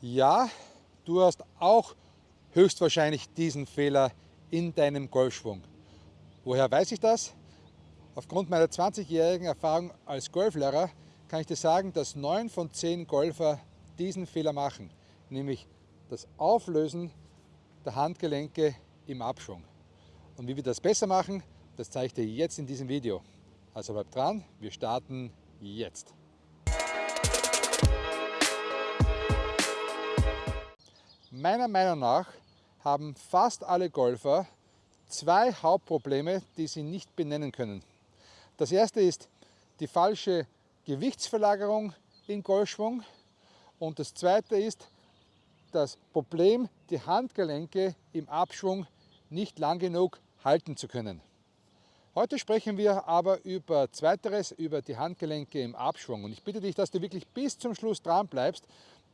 Ja, du hast auch höchstwahrscheinlich diesen Fehler in deinem Golfschwung. Woher weiß ich das? Aufgrund meiner 20-jährigen Erfahrung als Golflehrer kann ich dir sagen, dass 9 von 10 Golfer diesen Fehler machen, nämlich das Auflösen der Handgelenke im Abschwung. Und wie wir das besser machen, das zeige ich dir jetzt in diesem Video. Also bleib dran, wir starten jetzt. Meiner Meinung nach haben fast alle Golfer zwei Hauptprobleme, die sie nicht benennen können. Das erste ist die falsche Gewichtsverlagerung im Golfschwung und das zweite ist das Problem, die Handgelenke im Abschwung nicht lang genug halten zu können. Heute sprechen wir aber über Zweiteres, über die Handgelenke im Abschwung. Und ich bitte dich, dass du wirklich bis zum Schluss dran bleibst,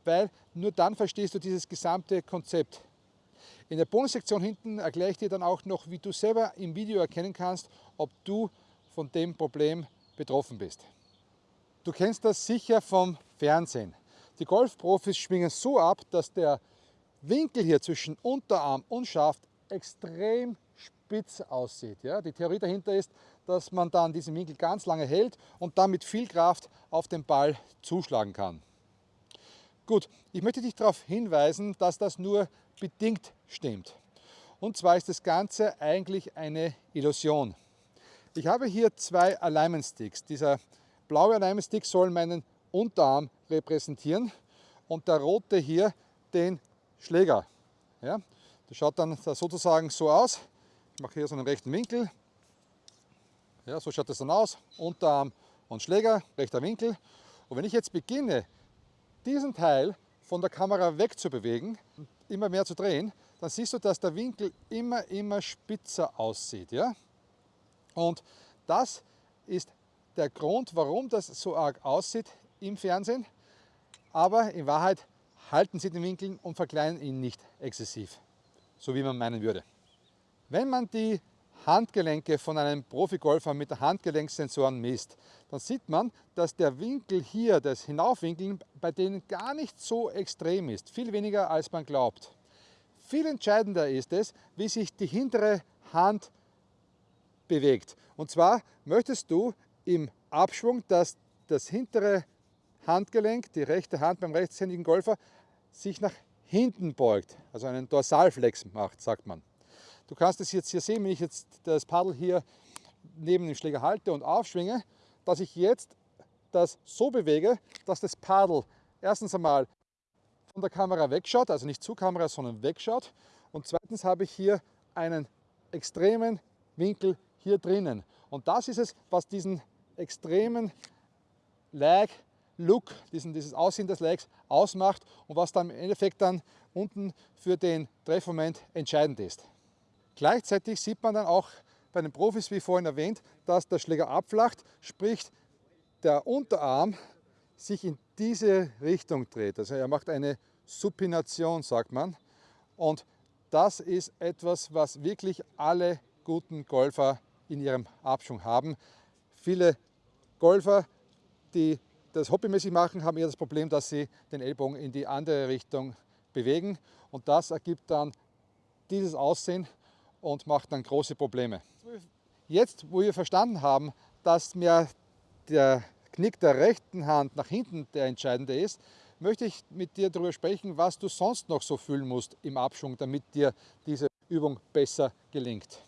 weil nur dann verstehst du dieses gesamte Konzept. In der Bonussektion hinten erkläre ich dir dann auch noch, wie du selber im Video erkennen kannst, ob du von dem Problem betroffen bist. Du kennst das sicher vom Fernsehen. Die Golfprofis schwingen so ab, dass der Winkel hier zwischen Unterarm und Schaft extrem spitz aussieht. Ja? Die Theorie dahinter ist, dass man dann diesen Winkel ganz lange hält und dann mit viel Kraft auf den Ball zuschlagen kann. Gut, ich möchte dich darauf hinweisen, dass das nur bedingt stimmt. Und zwar ist das Ganze eigentlich eine Illusion. Ich habe hier zwei Alignment Sticks. Dieser blaue Alignment Stick soll meinen Unterarm repräsentieren und der rote hier den Schläger. Ja, das schaut dann sozusagen so aus. Ich mache hier so einen rechten Winkel. Ja, so schaut das dann aus. Unterarm und Schläger, rechter Winkel. Und wenn ich jetzt beginne, diesen Teil von der Kamera wegzubewegen, immer mehr zu drehen, dann siehst du, dass der Winkel immer, immer spitzer aussieht. Ja? Und das ist der Grund, warum das so arg aussieht im Fernsehen. Aber in Wahrheit halten sie den Winkel und verkleinern ihn nicht exzessiv, so wie man meinen würde. Wenn man die Handgelenke von einem Profigolfer mit der Handgelenksensoren misst, dann sieht man, dass der Winkel hier, das Hinaufwinkeln, bei denen gar nicht so extrem ist, viel weniger als man glaubt. Viel entscheidender ist es, wie sich die hintere Hand bewegt. Und zwar möchtest du im Abschwung, dass das hintere Handgelenk, die rechte Hand beim rechtshändigen Golfer, sich nach hinten beugt, also einen Dorsalflex macht, sagt man. Du kannst es jetzt hier sehen, wenn ich jetzt das Paddel hier neben dem Schläger halte und aufschwinge, dass ich jetzt das so bewege, dass das Paddel erstens einmal von der Kamera wegschaut, also nicht zur Kamera, sondern wegschaut. Und zweitens habe ich hier einen extremen Winkel hier drinnen. Und das ist es, was diesen extremen Lag, Look, diesen, dieses Aussehen des Lags ausmacht und was dann im Endeffekt dann unten für den Treffmoment entscheidend ist. Gleichzeitig sieht man dann auch bei den Profis, wie vorhin erwähnt, dass der Schläger abflacht, sprich der Unterarm sich in diese Richtung dreht. Also er macht eine Supination, sagt man. Und das ist etwas, was wirklich alle guten Golfer in ihrem Abschwung haben. Viele Golfer, die das hobbymäßig machen, haben eher das Problem, dass sie den Ellbogen in die andere Richtung bewegen. Und das ergibt dann dieses Aussehen und macht dann große Probleme. Jetzt, wo wir verstanden haben, dass mir der Knick der rechten Hand nach hinten der entscheidende ist, möchte ich mit dir darüber sprechen, was du sonst noch so fühlen musst im Abschwung, damit dir diese Übung besser gelingt.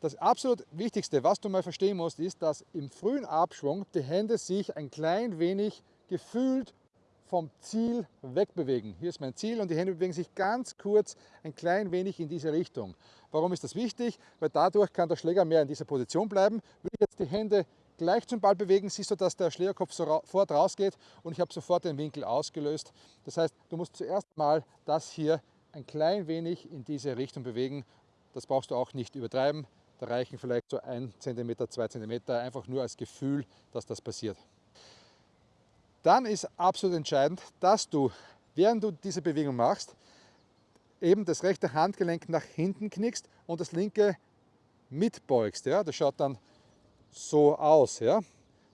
Das absolut Wichtigste, was du mal verstehen musst, ist, dass im frühen Abschwung die Hände sich ein klein wenig gefühlt vom Ziel wegbewegen. Hier ist mein Ziel und die Hände bewegen sich ganz kurz ein klein wenig in diese Richtung. Warum ist das wichtig? Weil dadurch kann der Schläger mehr in dieser Position bleiben. Will ich jetzt die Hände gleich zum Ball bewegen, siehst du, dass der Schlägerkopf sofort rausgeht und ich habe sofort den Winkel ausgelöst. Das heißt, du musst zuerst mal das hier ein klein wenig in diese Richtung bewegen. Das brauchst du auch nicht übertreiben. Da reichen vielleicht so ein Zentimeter, zwei Zentimeter, einfach nur als Gefühl, dass das passiert. Dann ist absolut entscheidend, dass du, während du diese Bewegung machst, eben das rechte Handgelenk nach hinten knickst und das linke mitbeugst. Ja? Das schaut dann so aus. Ja?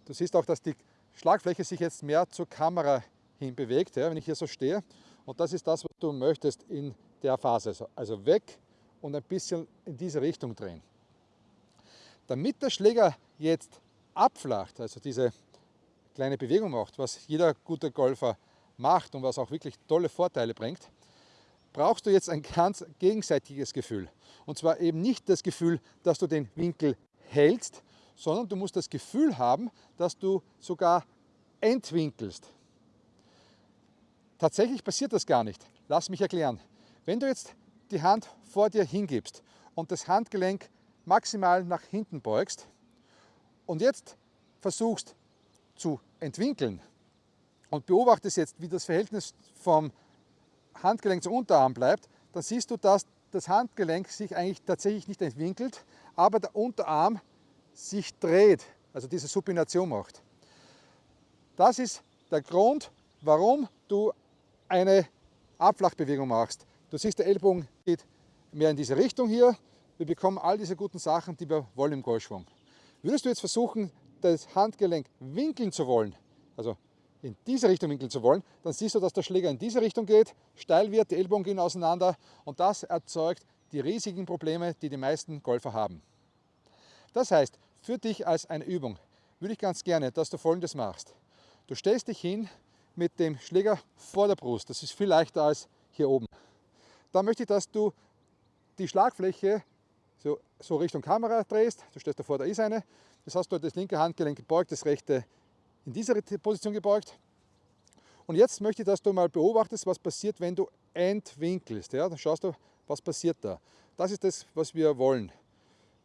Du siehst auch, dass die Schlagfläche sich jetzt mehr zur Kamera hin bewegt, ja? wenn ich hier so stehe. Und das ist das, was du möchtest in der Phase. Also weg und ein bisschen in diese Richtung drehen. Damit der Schläger jetzt abflacht, also diese kleine Bewegung macht, was jeder gute Golfer macht und was auch wirklich tolle Vorteile bringt, brauchst du jetzt ein ganz gegenseitiges Gefühl. Und zwar eben nicht das Gefühl, dass du den Winkel hältst, sondern du musst das Gefühl haben, dass du sogar entwinkelst. Tatsächlich passiert das gar nicht. Lass mich erklären. Wenn du jetzt die Hand vor dir hingibst und das Handgelenk maximal nach hinten beugst und jetzt versuchst zu entwinkeln und beobachtest jetzt, wie das Verhältnis vom Handgelenk zum Unterarm bleibt, dann siehst du, dass das Handgelenk sich eigentlich tatsächlich nicht entwinkelt, aber der Unterarm sich dreht, also diese Supination macht. Das ist der Grund, warum du eine Abflachbewegung machst. Du siehst, der Ellbogen geht mehr in diese Richtung hier. Wir bekommen all diese guten Sachen, die wir wollen im Golfschwung. Würdest du jetzt versuchen, das Handgelenk winkeln zu wollen, also in diese Richtung winkeln zu wollen, dann siehst du, dass der Schläger in diese Richtung geht, steil wird, die Ellbogen gehen auseinander und das erzeugt die riesigen Probleme, die die meisten Golfer haben. Das heißt, für dich als eine Übung würde ich ganz gerne, dass du folgendes machst. Du stellst dich hin mit dem Schläger vor der Brust, das ist viel leichter als hier oben. Da möchte ich, dass du die Schlagfläche so, so Richtung Kamera drehst, du stellst davor, da ist eine, das hast du das linke Handgelenk gebeugt, das rechte in dieser Position gebeugt. Und jetzt möchte ich, dass du mal beobachtest, was passiert, wenn du entwinkelst. Ja, dann schaust du, was passiert da. Das ist das, was wir wollen.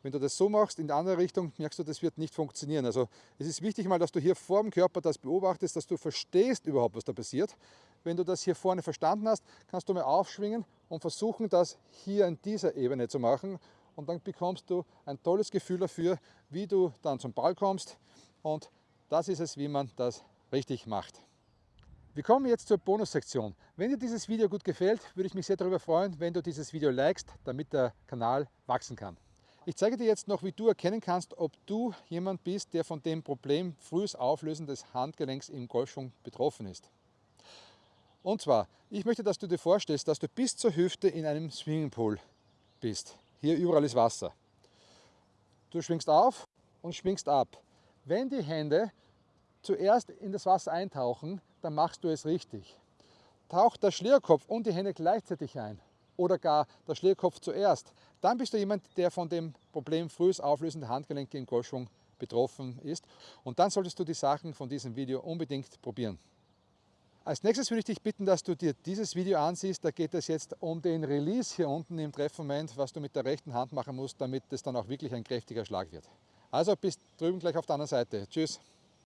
Wenn du das so machst, in die andere Richtung, merkst du, das wird nicht funktionieren. Also es ist wichtig mal, dass du hier vor dem Körper das beobachtest, dass du verstehst überhaupt, was da passiert. Wenn du das hier vorne verstanden hast, kannst du mal aufschwingen und versuchen, das hier in dieser Ebene zu machen. Und dann bekommst du ein tolles Gefühl dafür, wie du dann zum Ball kommst. Und das ist es, wie man das richtig macht. Wir kommen jetzt zur Bonussektion. Wenn dir dieses Video gut gefällt, würde ich mich sehr darüber freuen, wenn du dieses Video likest, damit der Kanal wachsen kann. Ich zeige dir jetzt noch, wie du erkennen kannst, ob du jemand bist, der von dem Problem frühes Auflösen des Handgelenks im Golfschwung betroffen ist. Und zwar, ich möchte, dass du dir vorstellst, dass du bis zur Hüfte in einem Swimmingpool bist. Hier überall ist Wasser. Du schwingst auf und schwingst ab. Wenn die Hände zuerst in das Wasser eintauchen, dann machst du es richtig. Taucht der Schlierkopf und die Hände gleichzeitig ein oder gar der Schlierkopf zuerst, dann bist du jemand, der von dem Problem frühes Auflösen der Handgelenke im Golfschwung betroffen ist. Und dann solltest du die Sachen von diesem Video unbedingt probieren. Als nächstes würde ich dich bitten, dass du dir dieses Video ansiehst. Da geht es jetzt um den Release hier unten im Treffmoment, was du mit der rechten Hand machen musst, damit es dann auch wirklich ein kräftiger Schlag wird. Also bis drüben gleich auf der anderen Seite. Tschüss.